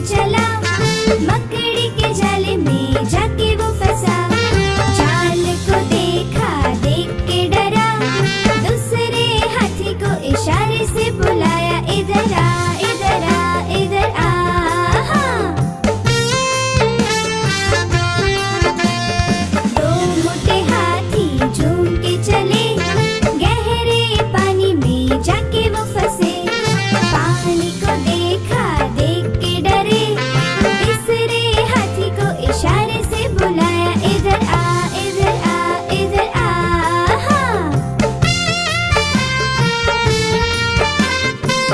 Michelle.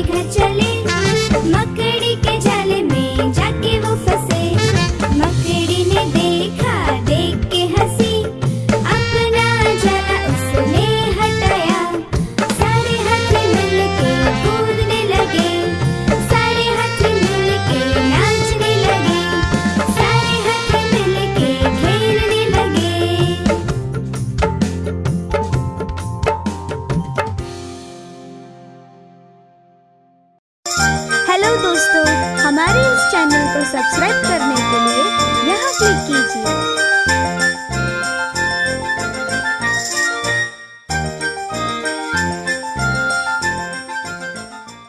घर चले। मकड़ी के जाले में जाके वो फंस। हेलो दोस्तों हमारे इस चैनल को सब्सक्राइब करने के लिए यहाँ क्लिक